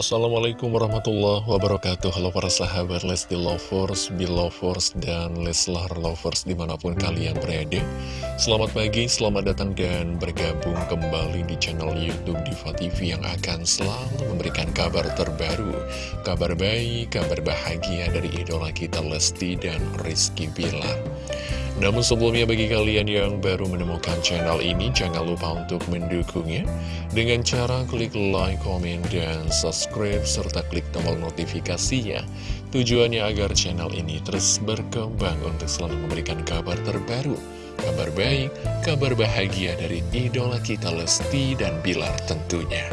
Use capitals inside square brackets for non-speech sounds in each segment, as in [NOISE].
Assalamualaikum warahmatullahi wabarakatuh. Halo para sahabat Lesti Lovers, Belovers, dan Leslar Lovers di mana pun kalian berada. Selamat pagi, selamat datang dan bergabung kembali di channel Youtube Diva TV Yang akan selalu memberikan kabar terbaru Kabar baik, kabar bahagia dari idola kita Lesti dan Rizky Bilar. Namun sebelumnya bagi kalian yang baru menemukan channel ini, jangan lupa untuk mendukungnya. Dengan cara klik like, komen, dan subscribe, serta klik tombol notifikasinya. Tujuannya agar channel ini terus berkembang untuk selalu memberikan kabar terbaru, kabar baik, kabar bahagia dari idola kita Lesti dan Bilar tentunya.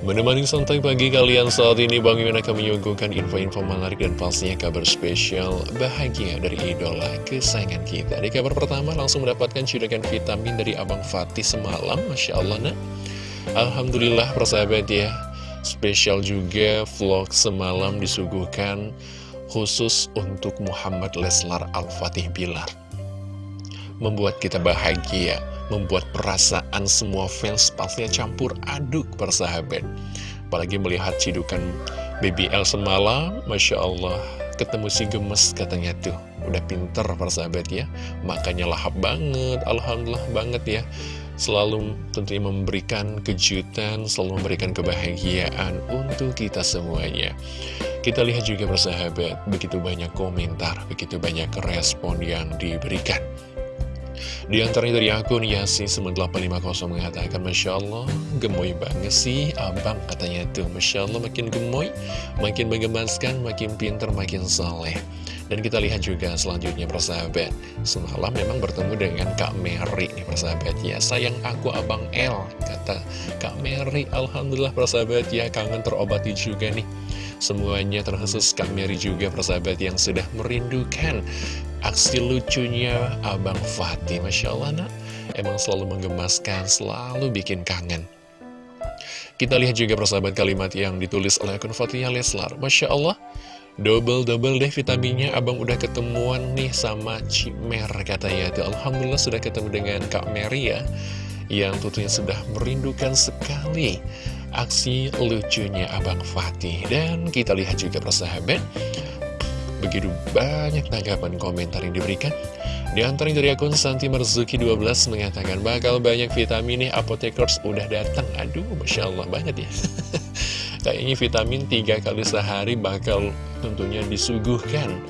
Menemani santai pagi kalian saat ini Bang Iwan akan menyuguhkan info-info menarik dan pastinya kabar spesial bahagia dari idola kesayangan kita Di kabar pertama langsung mendapatkan cidukan vitamin dari Abang Fatih semalam Masya Allah nah Alhamdulillah persahabat ya Spesial juga vlog semalam disuguhkan khusus untuk Muhammad Leslar Al-Fatih Bilar Membuat kita bahagia membuat perasaan semua fans pastinya campur aduk persahabat. Apalagi melihat cidukan BBL semalam, Masya Allah, ketemu si gemes katanya tuh. Udah pinter persahabat ya, makanya lahap banget, Alhamdulillah banget ya. Selalu tentunya memberikan kejutan, selalu memberikan kebahagiaan untuk kita semuanya. Kita lihat juga persahabat, begitu banyak komentar, begitu banyak respon yang diberikan. Di antaranya dari akun Yasin9850 mengatakan Masya Allah, gemoy banget sih abang katanya tuh Masya Allah makin gemoy, makin menggemaskan, makin pinter, makin saleh dan kita lihat juga selanjutnya persahabat. Semalam memang bertemu dengan Kak Mary nih persahabat. Ya Sayang aku Abang L Kata Kak Mary. Alhamdulillah persahabat. Ya Kangen terobati juga nih. Semuanya terkhusus Kak Mary juga persahabat yang sudah merindukan Aksi lucunya Abang Fatih Masya Allah nak. Emang selalu menggemaskan, selalu bikin kangen. Kita lihat juga persahabat kalimat yang ditulis oleh akun Fatihah Leslar. Masya Allah Double-double deh vitaminnya Abang udah ketemuan nih sama Cimer katanya. Tuh, Alhamdulillah sudah ketemu dengan Kak Mary ya Yang tentunya sudah merindukan sekali Aksi lucunya Abang Fatih. Dan kita lihat juga persahabat Begitu banyak tanggapan komentar yang diberikan. Di antaranya dari akun Santi Marzuki 12 mengatakan Bakal banyak vitamin nih apotekers udah datang. Aduh Masya Allah banget ya [LAUGHS] Kayaknya vitamin 3 kali sehari bakal tentunya disuguhkan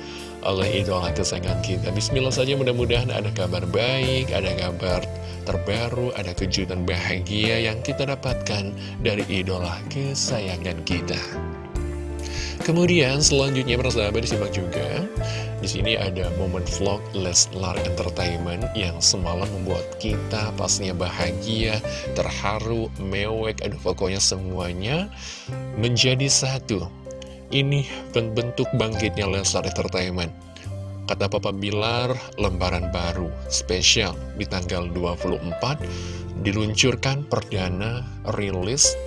oleh idola kesayangan kita. Bismillah saja mudah-mudahan ada kabar baik, ada kabar terbaru, ada kejutan bahagia yang kita dapatkan dari idola kesayangan kita Kemudian selanjutnya persahabat disimak juga di sini ada momen vlog Leslar Entertainment yang semalam membuat kita pastinya bahagia, terharu, mewek, aduh pokoknya semuanya menjadi satu. Ini bentuk bangkitnya Leslar Entertainment. Kata Papa Bilar, lembaran baru, spesial di tanggal 24, diluncurkan perdana rilis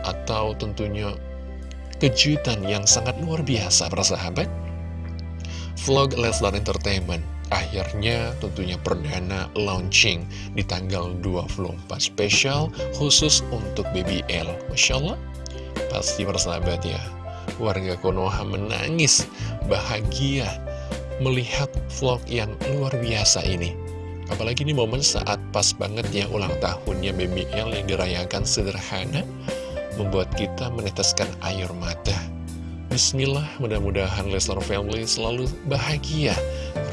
atau tentunya kejutan yang sangat luar biasa para sahabat. Vlog Leslar Entertainment akhirnya tentunya perdana launching di tanggal 24 spesial khusus untuk BBL Masya Allah. Pasti para sahabat ya. Warga Konoha menangis bahagia melihat vlog yang luar biasa ini. Apalagi ini momen saat pas banget ya ulang tahunnya BBL yang dirayakan sederhana membuat kita meneteskan air mata. Bismillah, mudah-mudahan Leslar Family selalu bahagia,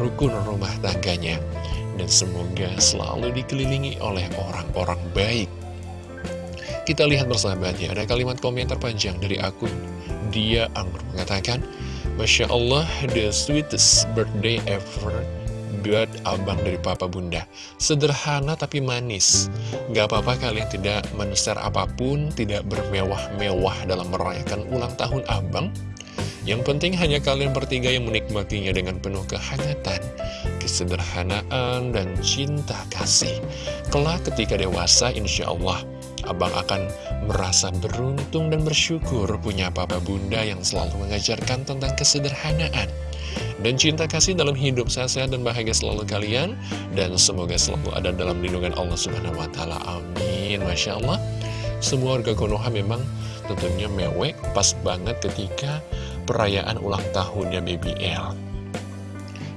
rukun rumah tangganya, dan semoga selalu dikelilingi oleh orang-orang baik. Kita lihat bersahabatnya, ada kalimat komentar panjang dari akun Dia Anggur mengatakan, Masya Allah, the sweetest birthday ever buat abang dari papa bunda. Sederhana tapi manis. Gak apa-apa kalian tidak men-share apa pun Tidak bermewah-mewah dalam merayakan ulang tahun abang. Yang penting hanya kalian bertiga yang menikmatinya dengan penuh kehangatan Kesederhanaan dan cinta kasih. Kelak ketika dewasa insya Allah Abang akan merasa beruntung dan bersyukur punya papa bunda yang selalu mengajarkan tentang kesederhanaan dan cinta kasih dalam hidup sehat-sehat dan bahagia selalu kalian dan semoga selalu ada dalam lindungan Allah Subhanahu wa taala. Amin. Masya Allah. semua warga Konoha memang tentunya mewek pas banget ketika perayaan ulang tahunnya BBL.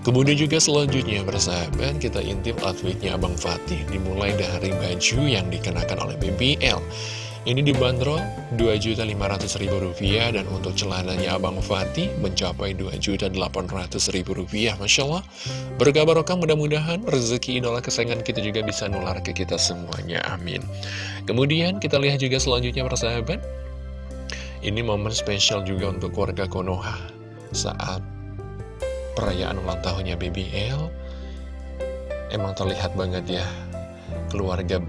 Kemudian juga selanjutnya persahabat kita intip outfitnya Abang Fatih dimulai dari baju yang dikenakan oleh BBL. Ini dibanderol Rp2.500.000 dan untuk celananya Abang Fatih mencapai Rp2.800.000 Masya Allah. Berkah barokah mudah-mudahan rezeki idola kesayangan kita juga bisa nular ke kita semuanya Amin. Kemudian kita lihat juga selanjutnya persahabat Ini momen spesial juga untuk keluarga Konoha Saat perayaan ulang tahunnya BBL Emang terlihat banget ya Keluarga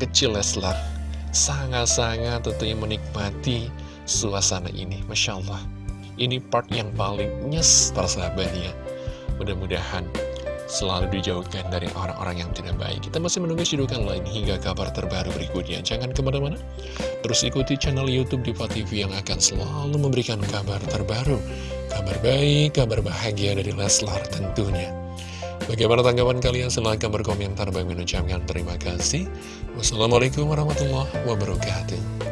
kecil Leslar sangat-sangat tentunya menikmati suasana ini. Masya Allah, ini part yang paling nyes para sahabatnya. Mudah-mudahan selalu dijauhkan dari orang-orang yang tidak baik. Kita masih menunggu sidukan lain hingga kabar terbaru berikutnya. Jangan ke mana-mana, terus ikuti channel Youtube Diva TV yang akan selalu memberikan kabar terbaru. Kabar baik, kabar bahagia dari Leslar tentunya. Bagaimana tanggapan kalian? Silahkan berkomentar. Bagi mengucapkan terima kasih. Wassalamualaikum warahmatullahi wabarakatuh.